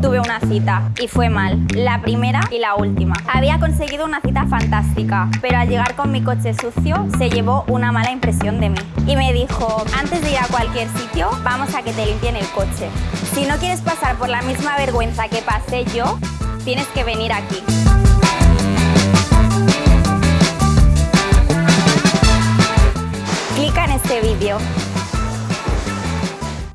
tuve una cita y fue mal, la primera y la última. Había conseguido una cita fantástica, pero al llegar con mi coche sucio se llevó una mala impresión de mí. Y me dijo, antes de ir a cualquier sitio, vamos a que te limpien el coche. Si no quieres pasar por la misma vergüenza que pasé yo, tienes que venir aquí. Clica en este vídeo.